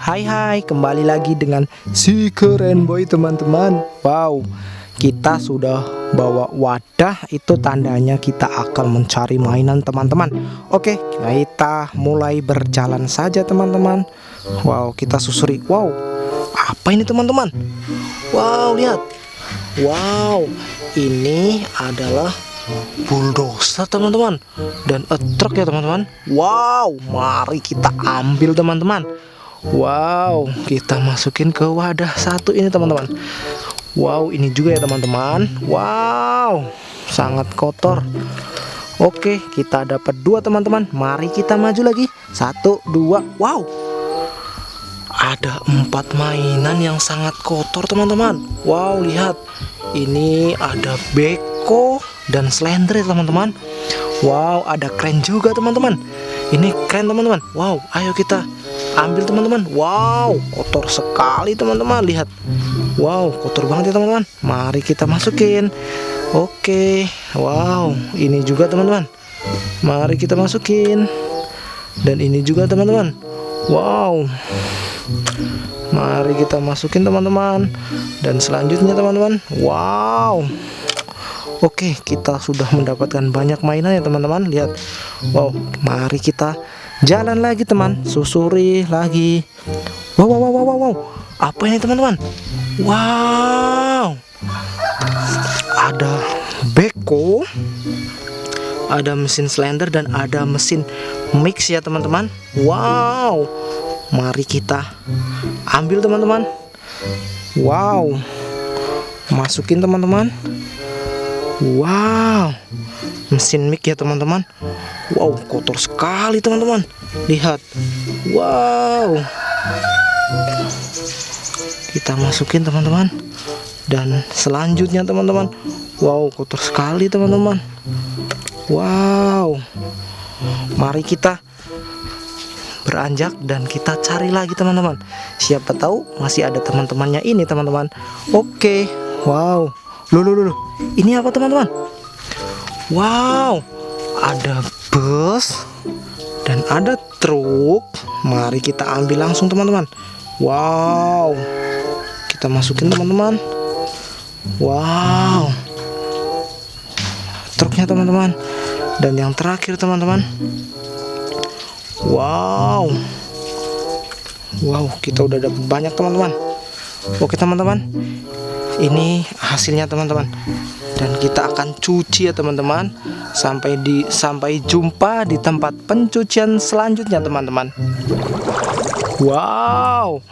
Hai hai kembali lagi dengan si keren boy teman-teman. Wow kita sudah bawa wadah. Itu tandanya kita akan mencari mainan teman-teman. Oke kita mulai berjalan saja teman-teman. Wow kita susuri. Wow apa ini teman-teman? Wow lihat. Wow ini adalah bulldozer teman-teman. Dan truk ya teman-teman. Wow mari kita ambil teman-teman Wow, kita masukin ke wadah satu ini teman-teman. Wow, ini juga ya teman-teman. Wow, sangat kotor. Oke, kita dapat dua teman-teman. Mari kita maju lagi. Satu, dua. Wow, ada empat mainan yang sangat kotor teman-teman. Wow, lihat. Ini ada beko dan slender teman-teman. Wow, ada keren juga teman-teman. Ini keren teman-teman. Wow, ayo kita ambil teman-teman. Wow kotor sekali teman-teman. Lihat. Wow kotor banget ya teman-teman. Mari kita masukin. Oke. Wow ini juga teman-teman. Mari kita masukin. Dan ini juga teman-teman. Wow. Mari kita masukin teman-teman. Dan selanjutnya teman-teman. Wow. Oke kita sudah mendapatkan banyak mainan ya teman-teman. Lihat. Wow mari kita Jalan lagi teman, susuri lagi. Wow, wow, wow, wow, wow. Apa ini teman-teman? Wow. Ada beko, ada mesin slender dan ada mesin mix ya teman-teman. Wow. Mari kita ambil teman-teman. Wow. Masukin teman-teman. Wow. Mesin mic ya teman-teman. Wow, kotor sekali teman-teman. Lihat. Wow. Kita masukin teman-teman. Dan selanjutnya teman-teman. Wow, kotor sekali teman-teman. Wow. Mari kita beranjak dan kita cari lagi teman-teman. Siapa tahu masih ada teman-temannya ini teman-teman. Oke. Wow. Loh, loh, loh. Ini apa teman-teman? Wow. Ada bus dan ada truk. Mari kita ambil langsung teman-teman. Wow. Kita masukin teman-teman. Wow. Truknya teman-teman. Dan yang terakhir teman-teman. Wow. Wow kita udah dapat banyak teman-teman. Oke teman-teman ini hasilnya teman-teman. Dan kita akan cuci ya teman-teman. Sampai di sampai jumpa di tempat pencucian selanjutnya teman-teman. Wow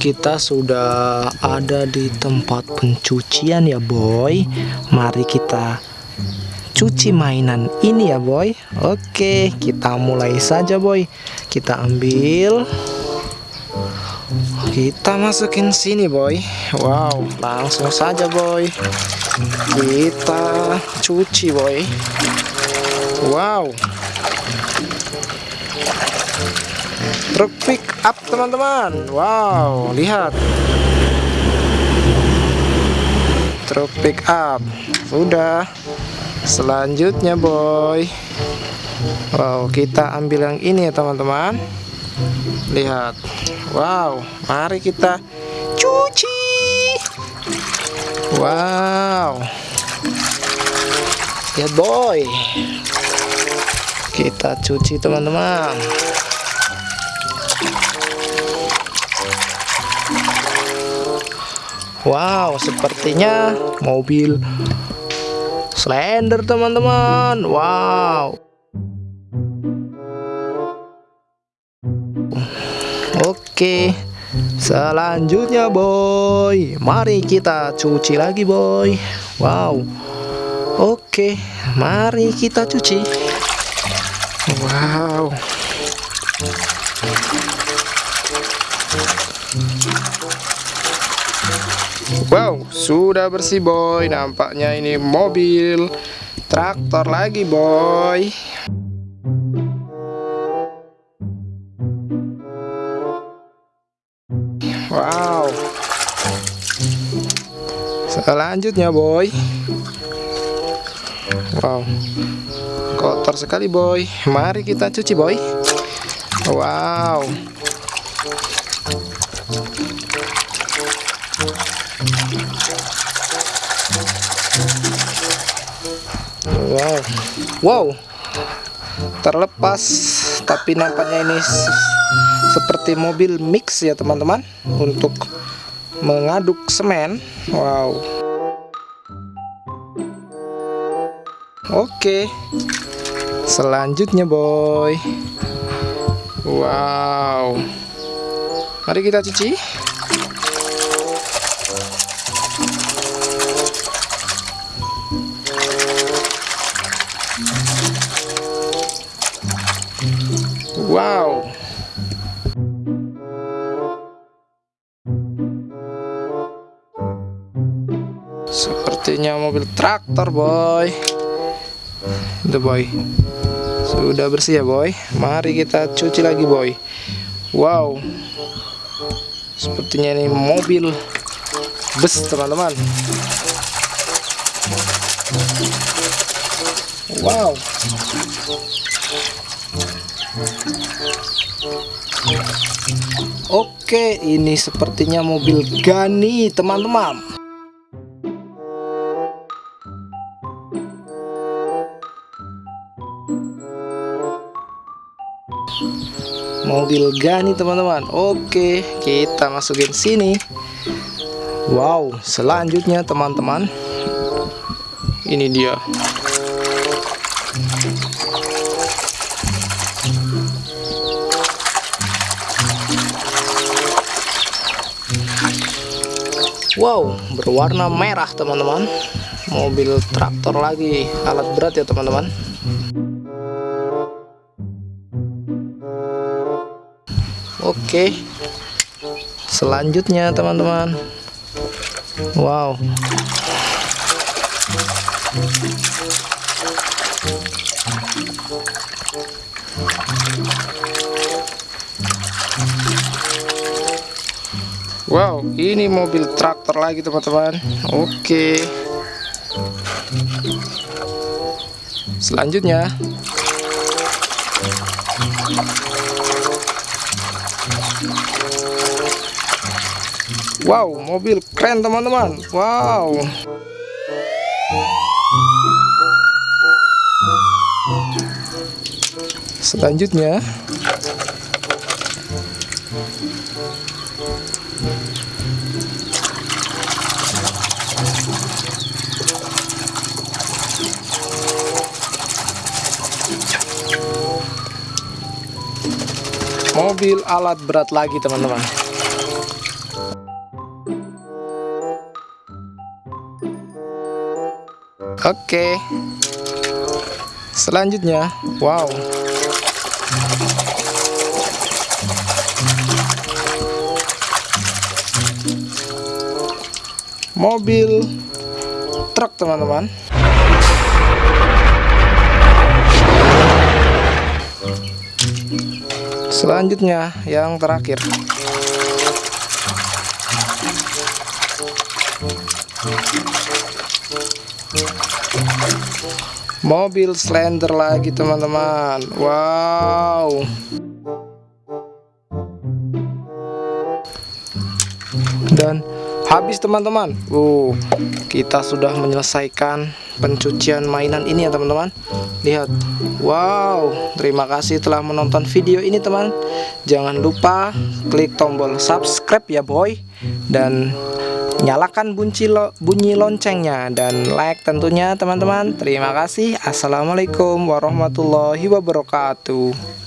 kita sudah ada di tempat pencucian ya boy. Mari kita cuci mainan ini ya boy. Oke kita mulai saja boy. Kita ambil kita masukin sini boy. Wow langsung saja boy. Kita cuci boy. Wow. Truk pick up teman-teman. Wow lihat. Truk pick up. Sudah. Selanjutnya boy. Wow kita ambil yang ini ya teman-teman lihat. Wow mari kita cuci. Wow. Lihat boy. Kita cuci teman-teman. Wow sepertinya mobil slender teman-teman. Wow Oke Selanjutnya boy. Mari kita cuci lagi boy. Wow. Oke Mari kita cuci. Wow. Wow sudah bersih boy. Nampaknya ini mobil Traktor lagi boy Selanjutnya boy. Wow. Kotor sekali boy. Mari kita cuci boy. Wow. Wow. Wow. Terlepas tapi nampaknya ini seperti mobil mix ya teman-teman untuk mengaduk semen. Wow oke selanjutnya boy wow mari kita cuci Wow. Sepertinya mobil traktor, boy. Itu, boy. Sudah bersih ya, boy. Mari kita cuci lagi, boy. Wow. Sepertinya ini mobil bus, teman-teman. Wow. Oke, ini sepertinya mobil Gani, teman-teman. Mobil Gani, teman-teman. Oke, kita masukin sini. Wow, selanjutnya teman-teman. Ini dia. Wow, berwarna merah teman-teman. Mobil traktor lagi, alat berat ya teman-teman. Oke. Selanjutnya teman-teman. Wow. Wow, ini mobil traktor lagi teman-teman. Oke. Selanjutnya. Wow, mobil keren teman-teman. Wow. Selanjutnya. mobil alat berat lagi teman-teman oke. Selanjutnya wow. Mobil truk teman-teman. Selanjutnya yang terakhir mobil slender lagi teman-teman. Wow. Dan habis teman-teman. Uh kita sudah menyelesaikan pencucian mainan ini ya teman-teman. Lihat. Wow terima kasih telah menonton video ini teman. Jangan lupa klik tombol subscribe ya boy. Dan nyalakan bunyi, lo, bunyi loncengnya dan like tentunya teman-teman. Terima kasih. Assalamualaikum warahmatullahi wabarakatuh